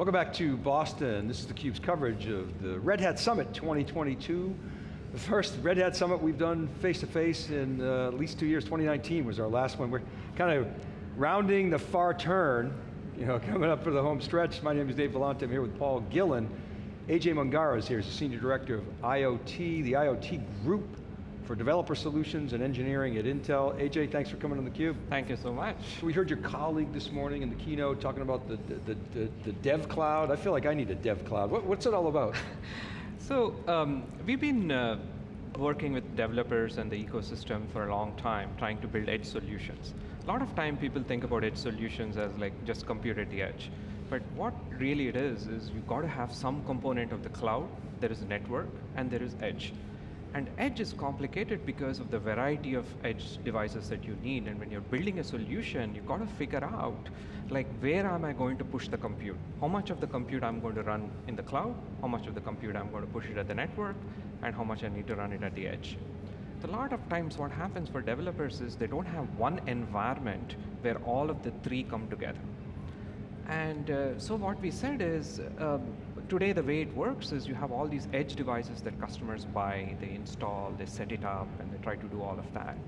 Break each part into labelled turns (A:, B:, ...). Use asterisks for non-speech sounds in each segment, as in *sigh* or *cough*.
A: Welcome back to Boston. This is theCUBE's coverage of the Red Hat Summit 2022. The first Red Hat Summit we've done face-to-face -face in uh, at least two years, 2019 was our last one. We're kind of rounding the far turn, you know, *laughs* coming up for the home stretch. My name is Dave Vellante, I'm here with Paul Gillen. AJ Mungara is here, he's the Senior Director of IoT, the IoT Group for Developer Solutions and Engineering at Intel. AJ, thanks for coming on theCUBE.
B: Thank you so much.
A: We heard your colleague this morning in the keynote talking about the, the, the, the dev cloud. I feel like I need a dev cloud. What, what's it all about? *laughs*
B: so, um, we've been uh, working with developers and the ecosystem for a long time, trying to build edge solutions. A lot of time people think about edge solutions as like just compute at the edge. But what really it is, is you've got to have some component of the cloud, there is a network, and there is edge. And edge is complicated because of the variety of edge devices that you need. And when you're building a solution, you've got to figure out, like, where am I going to push the compute? How much of the compute I'm going to run in the cloud? How much of the compute I'm going to push it at the network? And how much I need to run it at the edge? A lot of times what happens for developers is they don't have one environment where all of the three come together. And uh, so what we said is, um, today the way it works is you have all these edge devices that customers buy, they install, they set it up, and they try to do all of that.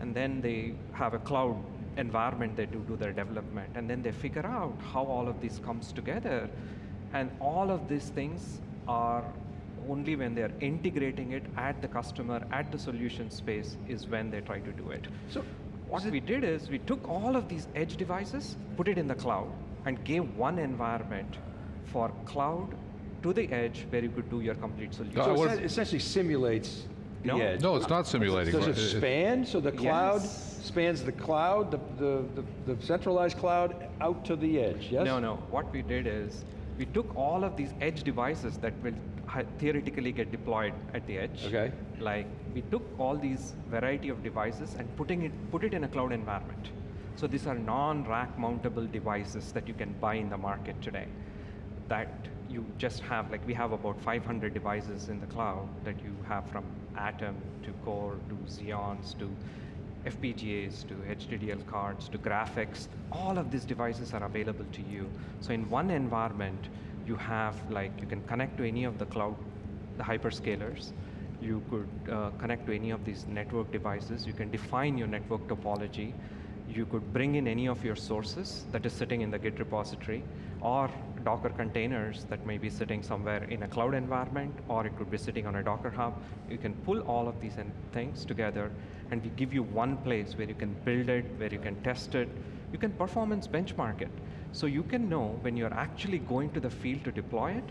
B: And then they have a cloud environment they do, do their development, and then they figure out how all of this comes together. And all of these things are only when they're integrating it at the customer, at the solution space, is when they try to do it. So what we did is we took all of these edge devices, put it in the cloud, and gave one environment for cloud to the edge where you could do your complete solution.
A: So it essentially simulates the
C: no.
A: edge.
C: No, it's not simulating.
A: Does it span? So the cloud
B: yes.
A: spans the cloud, the, the, the, the, centralized cloud, out to the edge, yes?
B: No, no. What we did is, we took all of these edge devices that will theoretically get deployed at the edge.
A: Okay.
B: Like, we took all these variety of devices and putting it, put it in a cloud environment. So these are non-rack mountable devices that you can buy in the market today. That you just have, like we have about 500 devices in the cloud that you have from Atom to Core to Xeons to FPGAs to HDDL cards to graphics, all of these devices are available to you. So in one environment, you have like, you can connect to any of the cloud, the hyperscalers, you could uh, connect to any of these network devices, you can define your network topology, you could bring in any of your sources that is sitting in the Git repository, or Docker containers that may be sitting somewhere in a cloud environment, or it could be sitting on a Docker hub. You can pull all of these things together, and we give you one place where you can build it, where you can test it, you can performance benchmark it. So you can know when you're actually going to the field to deploy it,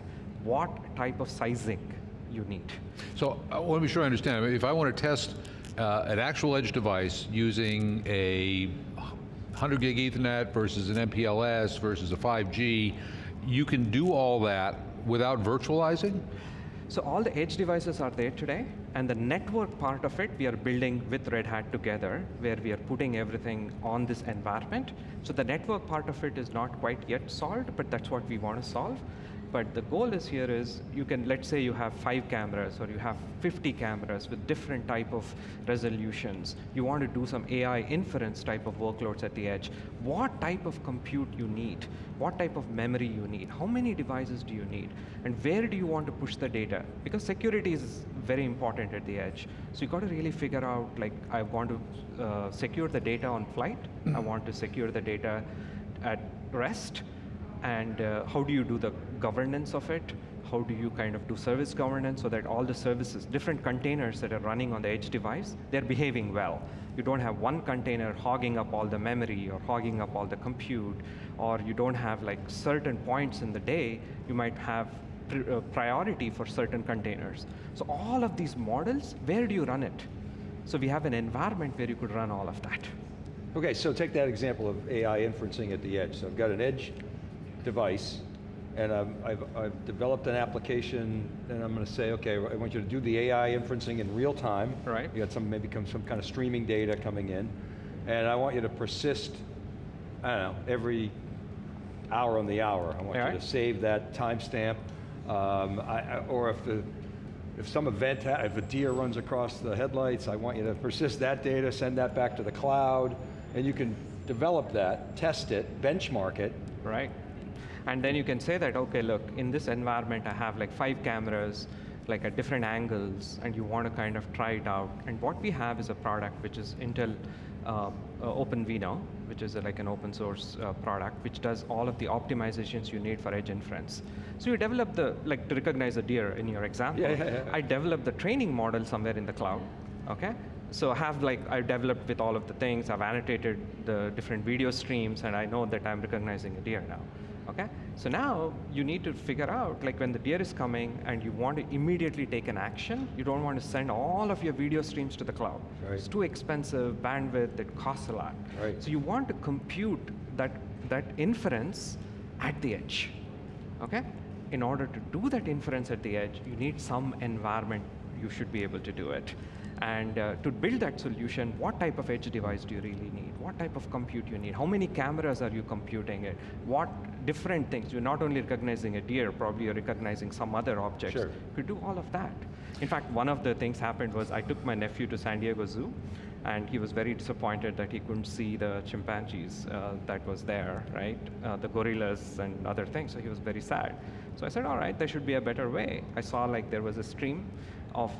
B: what type of sizing you need.
C: So I want to be sure I understand. If I want to test uh, an actual edge device using a 100 gig ethernet versus an MPLS versus a 5G, you can do all that without virtualizing?
B: So all the edge devices are there today, and the network part of it we are building with Red Hat together, where we are putting everything on this environment. So the network part of it is not quite yet solved, but that's what we want to solve. But the goal is here is you can, let's say you have five cameras or you have 50 cameras with different type of resolutions. You want to do some AI inference type of workloads at the edge. What type of compute you need? What type of memory you need? How many devices do you need? And where do you want to push the data? Because security is very important at the edge. So you got to really figure out, like, I want to uh, secure the data on flight. I want to secure the data at rest and uh, how do you do the governance of it? How do you kind of do service governance so that all the services, different containers that are running on the edge device, they're behaving well. You don't have one container hogging up all the memory or hogging up all the compute, or you don't have like certain points in the day, you might have uh, priority for certain containers. So all of these models, where do you run it? So we have an environment where you could run all of that.
A: Okay, so take that example of AI inferencing at the edge. So I've got an edge device, and I've, I've, I've, developed an application, and I'm going to say, okay, I want you to do the AI inferencing in real time.
B: Right.
A: You got some, maybe some kind of streaming data coming in, and I want you to persist, I don't know, every hour on the hour. I want you to save that timestamp, um, or if the, if some event, if a deer runs across the headlights, I want you to persist that data, send that back to the cloud, and you can develop that, test it, benchmark it.
B: Right. And then you can say that, okay, look, in this environment, I have like five cameras, like at different angles, and you want to kind of try it out. And what we have is a product which is Intel uh, uh, OpenVINO, which is a, like an open source uh, product, which does all of the optimizations you need for edge inference. So you develop the, like to recognize a deer in your example,
A: Yeah, yeah, yeah.
B: I developed the training model somewhere in the cloud, okay? So I have like, I developed with all of the things, I've annotated the different video streams, and I know that I'm recognizing a deer now, okay? So now you need to figure out, like when the deer is coming and you want to immediately take an action, you don't want to send all of your video streams to the cloud.
A: Right.
B: It's too expensive, bandwidth, it costs a lot.
A: Right.
B: So you want to compute that, that inference at the edge, okay? In order to do that inference at the edge, you need some environment you should be able to do it. And uh, to build that solution, what type of edge device do you really need? What type of compute you need? How many cameras are you computing it? What different things? You're not only recognizing a deer, probably you're recognizing some other objects.
A: Sure.
B: You could do all of that. In fact, one of the things happened was I took my nephew to San Diego Zoo, and he was very disappointed that he couldn't see the chimpanzees uh, that was there, right? Uh, the gorillas and other things, so he was very sad. So I said, all right, there should be a better way. I saw like there was a stream of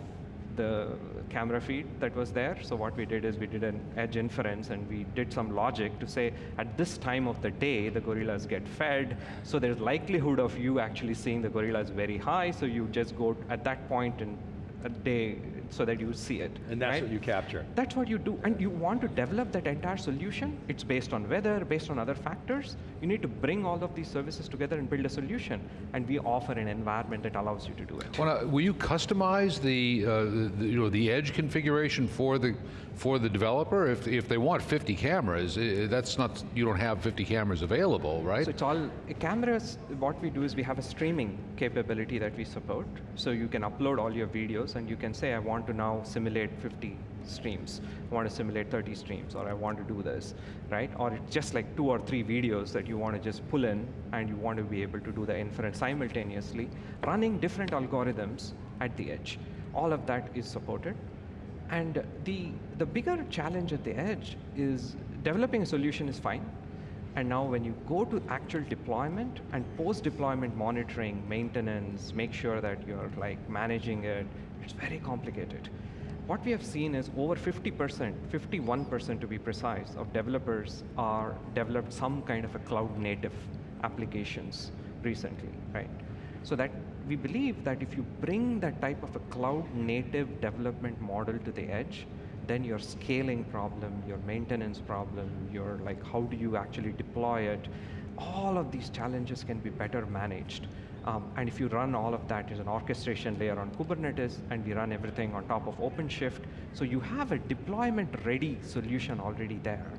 B: the camera feed that was there. So what we did is we did an edge inference and we did some logic to say at this time of the day, the gorillas get fed. So there's likelihood of you actually seeing the gorillas very high. So you just go at that point in a day so that you see it.
A: And that's
B: right?
A: what you capture.
B: That's what you do. And you want to develop that entire solution. It's based on weather, based on other factors. You need to bring all of these services together and build a solution. And we offer an environment that allows you to do it.
C: Well, will you customize the, uh, the, you know, the edge configuration for the, for the developer? If, if they want 50 cameras, that's not, you don't have 50 cameras available, right?
B: So it's all cameras. What we do is we have a streaming capability that we support. So you can upload all your videos and you can say, I want to now simulate 50 streams. I want to simulate 30 streams, or I want to do this, right? Or it's just like two or three videos that you want to just pull in and you want to be able to do the inference simultaneously, running different algorithms at the edge. All of that is supported. And the, the bigger challenge at the edge is developing a solution is fine. And now when you go to actual deployment and post-deployment monitoring, maintenance, make sure that you're like managing it, it's very complicated. What we have seen is over 50%, 51% to be precise, of developers are developed some kind of a cloud native applications recently, right? So that we believe that if you bring that type of a cloud native development model to the edge, then your scaling problem, your maintenance problem, your like how do you actually deploy it, all of these challenges can be better managed. Um, and if you run all of that as an orchestration layer on Kubernetes, and we run everything on top of OpenShift, so you have a deployment-ready solution already there.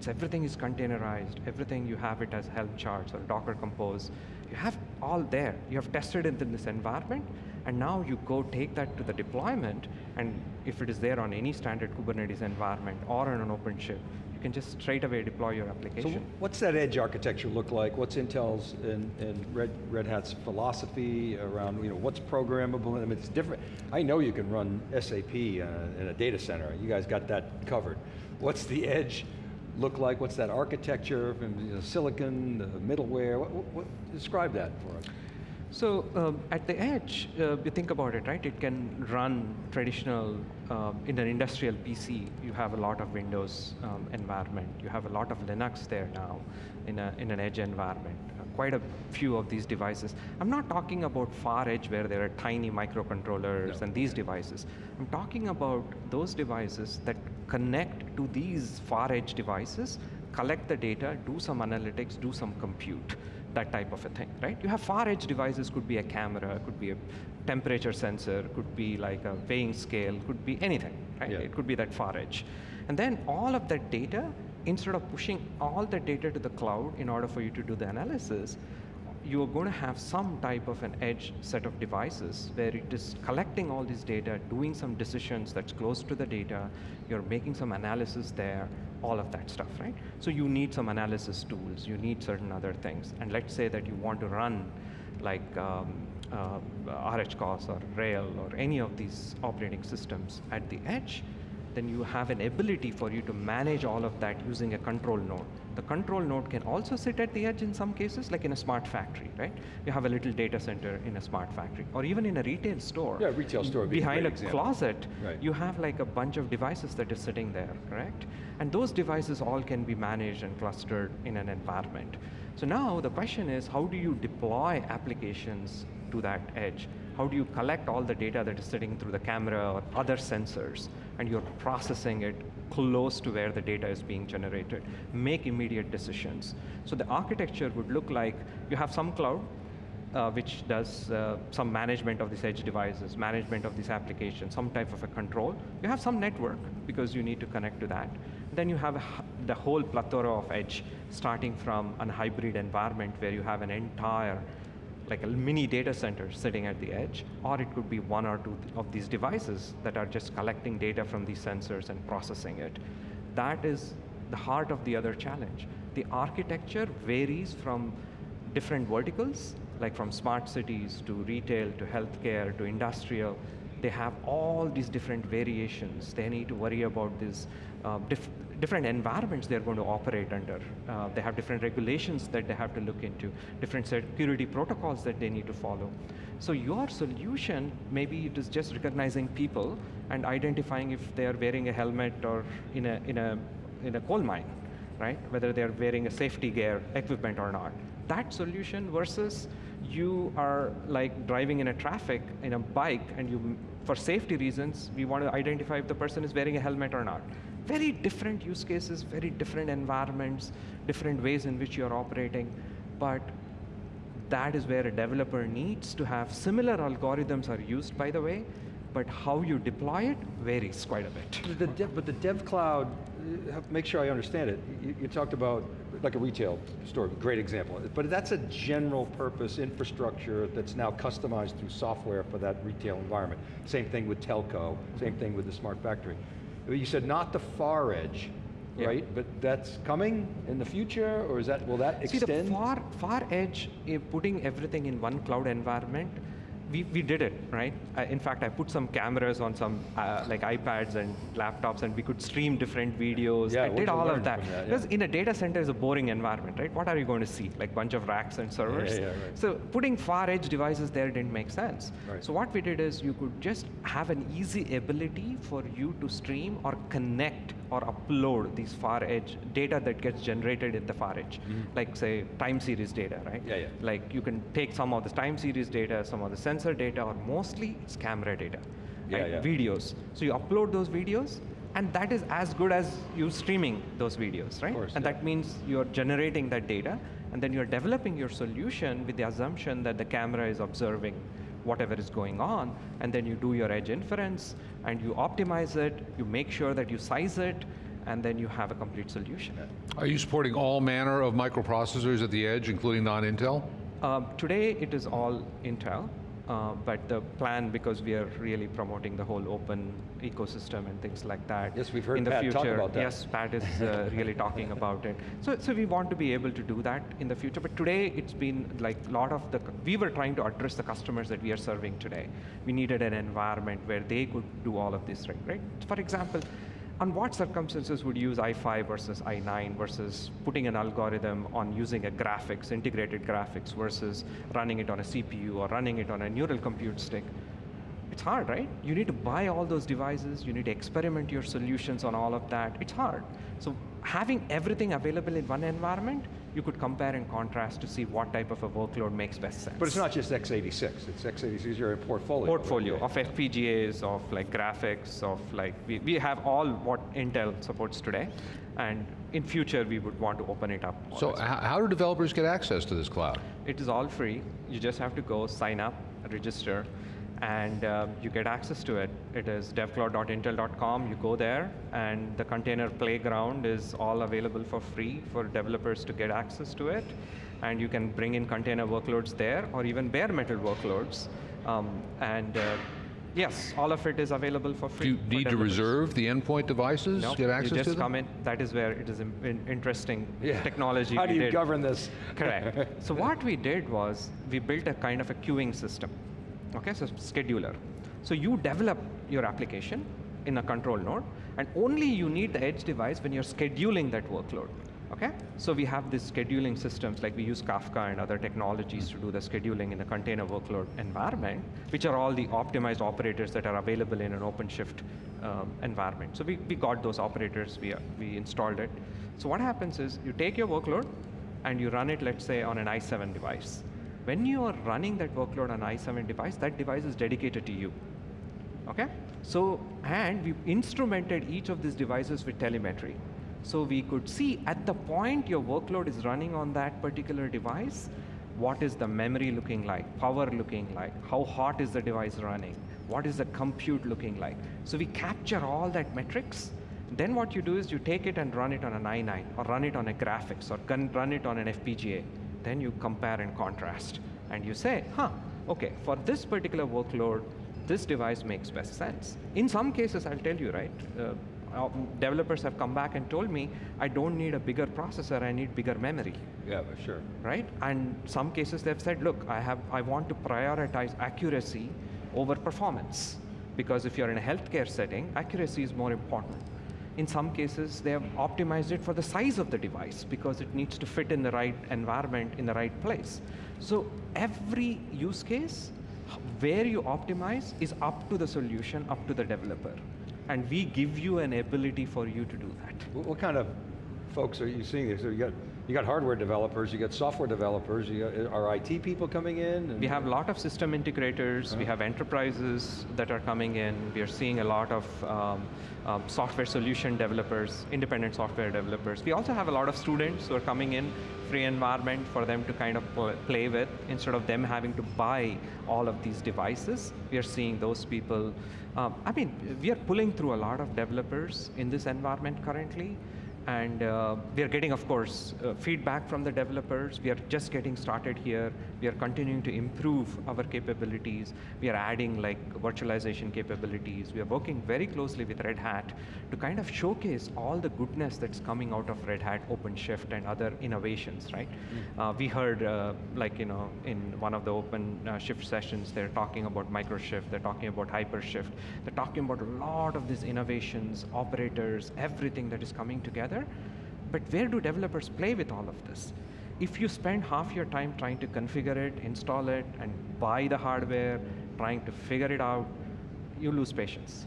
B: So everything is containerized, everything you have it as Helm charts or Docker Compose. You have all there. You have tested it in this environment, and now you go take that to the deployment, and if it is there on any standard Kubernetes environment or on an OpenShift, you can just straight away deploy your application.
A: So what's that edge architecture look like? What's Intel's and, and Red, Red Hat's philosophy around, you know, what's programmable? I mean, it's different. I know you can run SAP in a, uh, in a data center. You guys got that covered. What's the edge look like? What's that architecture from you know, silicon, the middleware? What, what, describe that for us.
B: So um, at the edge, uh, you think about it, right? It can run traditional, um, in an industrial PC, you have a lot of Windows um, environment. You have a lot of Linux there now in, a, in an edge environment. Uh, quite a few of these devices. I'm not talking about far edge where there are tiny microcontrollers
A: No.
B: and these devices. I'm talking about those devices that connect to these far edge devices, collect the data, do some analytics, do some compute that type of a thing, right? You have far edge devices, could be a camera, could be a temperature sensor, could be like a weighing scale, could be anything, right?
A: Yeah.
B: It could be that far edge. And then all of that data, instead of pushing all the data to the cloud in order for you to do the analysis, you are going to have some type of an edge set of devices where it is collecting all this data, doing some decisions that's close to the data, you're making some analysis there, all of that stuff, right? So you need some analysis tools, you need certain other things. And let's say that you want to run like um, uh, RHCOS or RHEL or any of these operating systems at the edge, then you have an ability for you to manage all of that using a control node. The control node can also sit at the edge in some cases, like in a smart factory, right? You have a little data center in a smart factory, or even in a retail store.
A: Yeah, retail store a
B: Behind
A: great
B: a closet,
A: Right.
B: you have like a bunch of devices that is sitting there, correct? And those devices all can be managed and clustered in an environment. So now the question is, how do you deploy applications to that edge? How do you collect all the data that is sitting through the camera or other sensors, and you're processing it close to where the data is being generated? Make immediate decisions. So the architecture would look like you have some cloud, uh, which does uh, some management of these edge devices, management of these applications, some type of a control. You have some network because you need to connect to that. Then you have the whole plethora of edge, starting from a hybrid environment where you have an entire like a mini data center sitting at the edge, or it could be one or two of these devices that are just collecting data from these sensors and processing it. That is the heart of the other challenge. The architecture varies from different verticals, like from smart cities to retail to healthcare to industrial. They have all these different variations. They need to worry about these uh, different environments they're going to operate under. Uh, they have different regulations that they have to look into, different security protocols that they need to follow. So your solution, maybe it is just recognizing people and identifying if they are wearing a helmet or in a, in a, in a coal mine right? Whether they're wearing a safety gear equipment or not. That solution versus you are like driving in a traffic in a bike and you, for safety reasons, we want to identify if the person is wearing a helmet or not. Very different use cases, very different environments, different ways in which you're operating, but that is where a developer needs to have similar algorithms are used by the way, but how you deploy it varies quite a bit.
A: The dev, but the dev cloud, uh, make sure I understand it. You, you talked about like a retail store, great example. But that's a general purpose infrastructure that's now customized through software for that retail environment. Same thing with telco, same thing with the smart factory. You said not the far edge,
B: Yeah.
A: right? But that's coming in the future, or is that, will that
B: See,
A: extend?
B: the far, far edge, eh, putting everything in one cloud environment, we, we did it, right? I, in fact, I put some cameras on some uh, like iPads and laptops and we could stream different videos.
A: Yeah,
B: I did all of that.
A: that? Yeah.
B: Because in a data center is a boring environment, right? What are you going to see? Like bunch of racks and servers?
A: yeah, right.
B: So putting far edge devices there didn't make sense.
A: Right.
B: So what we did is you could just have an easy ability for you to stream or connect or upload these far edge data that gets generated in the far edge. Like say time series data, right?
A: Yeah, yeah.
B: Like you can take some of the time series data, some of the sensor data, or mostly it's camera data.
A: Yeah,
B: right?
A: yeah.
B: Videos. So you upload those videos, and that is as good as you streaming those videos, right?
A: course,
B: and
A: yeah.
B: that means you're generating that data, and then you're developing your solution with the assumption that the camera is observing whatever is going on, and then you do your edge inference, and you optimize it, you make sure that you size it, and then you have a complete solution.
C: Are you supporting all manner of microprocessors at the edge, including non-Intel?
B: Um, today it is all Intel, uh, but the plan, because we are really promoting the whole open ecosystem and things like that.
A: Yes, we've heard
B: in the
A: Pat
B: future.
A: talk about that.
B: Yes, Pat is uh, *laughs* really talking about it. So, so we want to be able to do that in the future. But today it's been like a lot of the. We were trying to address the customers that we are serving today. We needed an environment where they could do all of this, right? Right. For example. On what circumstances would you use i5 versus i9 versus putting an algorithm on using a graphics, integrated graphics versus running it on a CPU or running it on a neural compute stick? It's hard, right? You need to buy all those devices, you need to experiment your solutions on all of that. It's hard. So having everything available in one environment, you could compare and contrast to see what type of a workload makes best sense.
A: But it's not just x86, it's x86, you're a portfolio.
B: portfolio
A: Yeah.
B: of FPGAs, of like graphics, of like, we, we have all what Intel supports today. And in future, we would want to open it up.
C: So how do developers get access to this cloud?
B: It is all free. You just have to go sign up, register, and uh, you get access to it. It is devcloud.intel.com. You go there, and the container playground is all available for free for developers to get access to it. And you can bring in container workloads there, or even bare metal workloads. Um, and uh, yes, all of it is available for free.
C: Do
B: free.
C: you
B: for
C: need to
B: developers.
C: reserve the endpoint devices,
B: No,
C: get access
B: you just
C: to them?
B: come in. That is where it is in, in- interesting
A: Yeah.
B: technology.
A: How do you
B: did.
A: govern this?
B: Correct. *laughs* so what we did was we built a kind of a queuing system. Okay, so scheduler. So you develop your application in a control node, And only you need the edge device when you're scheduling that workload. Okay? So we have these scheduling systems, like we use Kafka and other technologies to do the scheduling in a container workload environment, which are all the optimized operators that are available in an OpenShift um, environment. So we, we got those operators, we, we installed it. So what happens is you take your workload and you run it, let's say, on an i7 device. When you are running that workload on i7 device, that device is dedicated to you. Okay? So, and we instrumented each of these devices with telemetry. So we could see at the point your workload is running on that particular device, what is the memory looking like, power looking like, how hot is the device running, what is the compute looking like. So we capture all that metrics. Then what you do is you take it and run it on an i9 or run it on a graphics or run it on an FPGA. Then you compare and contrast. And you say, huh, okay, for this particular workload, this device makes best sense. In some cases, I'll tell you, right? Uh, uh, developers have come back and told me, I don't need a bigger processor, I need bigger memory.
A: Yeah, sure.
B: Right? And some cases they've said, look, I, have, I want to prioritize accuracy over performance. Because if you're in a healthcare setting, accuracy is more important. In some cases, they have optimized it for the size of the device because it needs to fit in the right environment, in the right place. So every use case, where you optimize is up to the solution, up to the developer and we give you an ability for you to do that.
A: What, kind of folks are you seeing? So you got you got hardware developers, you got software developers, you got, are IT people coming in?
B: We have a lot of system integrators, uh -huh. we have enterprises that are coming in, we are seeing a lot of um, um, software solution developers, independent software developers. We also have a lot of students who are coming in, free environment for them to kind of play with, instead of them having to buy all of these devices. We are seeing those people. Um, I mean, we are pulling through a lot of developers in this environment currently. And uh, we are getting, of course, uh, feedback from the developers. We are just getting started here. We are continuing to improve our capabilities. We are adding like virtualization capabilities. We are working very closely with Red Hat to kind of showcase all the goodness that's coming out of Red Hat, OpenShift, and other innovations, right? Mm. Uh, we heard, uh, like, you know, in one of the OpenShift uh, sessions, they're talking about Microshift, they're talking about HyperShift, they're talking about a lot of these innovations, operators, everything that is coming together but where do developers play with all of this? If you spend half your time trying to configure it, install it, and buy the hardware, trying to figure it out, you lose patience.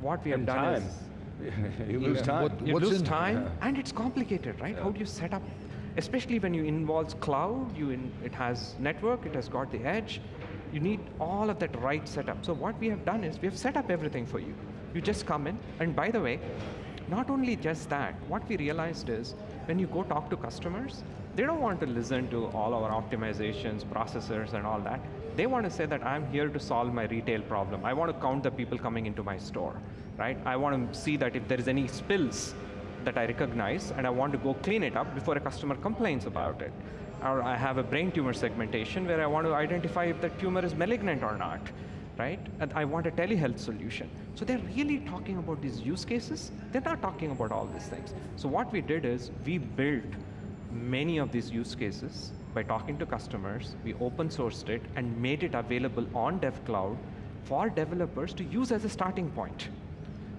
B: What we have
A: and
B: done
A: time.
B: is... *laughs*
A: you lose time.
B: What, you lose time, yeah. *laughs* and it's complicated, right? Yeah. How do you set up, especially when you involve cloud, you in, it has network, it has got the edge, you need all of that right setup. So what we have done is, we have set up everything for you. You just come in, and by the way, not only just that, what we realized is when you go talk to customers, they don't want to listen to all our optimizations, processors, and all that. They want to say that I'm here to solve my retail problem. I want to count the people coming into my store, right? I want to see that if there is any spills that I recognize, and I want to go clean it up before a customer complains about it. Or I have a brain tumor segmentation where I want to identify if the tumor is malignant or not right? And I want a telehealth solution. So they're really talking about these use cases. They're not talking about all these things. So what we did is we built many of these use cases by talking to customers. We open sourced it and made it available on DevCloud for developers to use as a starting point.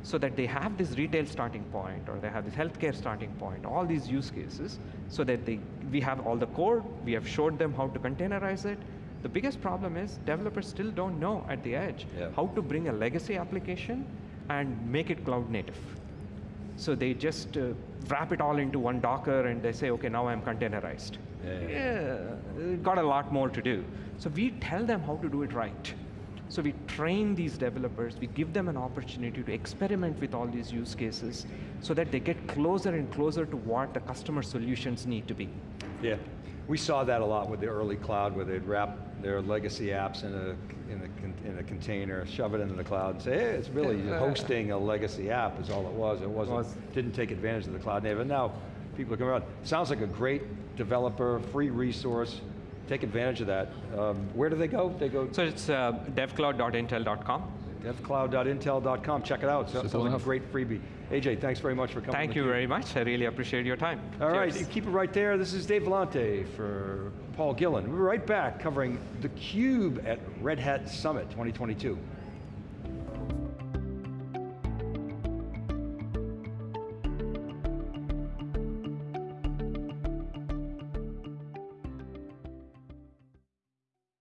B: So that they have this retail starting point or they have this healthcare starting point, all these use cases, so that they, we have all the code, we have showed them how to containerize it, the biggest problem is developers still don't know at the edge yeah. how to bring a legacy application and make it cloud native. So they just uh, wrap it all into one Docker and they say, okay, now I'm containerized. Yeah. yeah, got a lot more to do. So we tell them how to do it right. So we train these developers, we give them an opportunity to experiment with all these use cases so that they get closer and closer to what the customer solutions need to be.
A: Yeah, we saw that a lot with the early cloud where they'd wrap their legacy apps in a, in a, in a container, shove it into the cloud and say, hey, it's really hosting a legacy app is all it was. It wasn't, was. didn't take advantage of the cloud native. And now people are coming around. Sounds like a great developer, free resource. Take advantage of that. Um, where do they go? They go.
B: So it's uh, devcloud.intel.com
A: devcloud.intel.com. Check it out. So, sounds like a great freebie. AJ, thanks very much for coming.
B: Thank you very much. I really appreciate your time.
A: All Cheers. right, keep it right there. This is Dave Vellante for Paul Gillen. We're right back covering theCUBE at Red Hat Summit 2022.